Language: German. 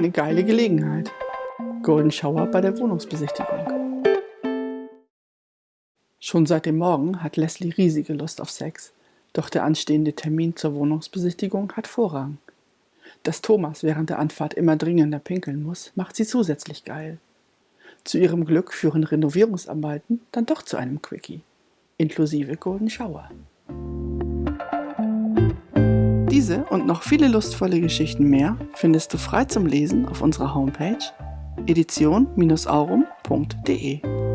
eine geile Gelegenheit. Golden Shower bei der Wohnungsbesichtigung. Schon seit dem Morgen hat Leslie riesige Lust auf Sex, doch der anstehende Termin zur Wohnungsbesichtigung hat Vorrang. Dass Thomas während der Anfahrt immer dringender pinkeln muss, macht sie zusätzlich geil. Zu ihrem Glück führen Renovierungsarbeiten dann doch zu einem Quickie, inklusive Golden Shower. Diese und noch viele lustvolle Geschichten mehr findest du frei zum Lesen auf unserer Homepage edition-aurum.de.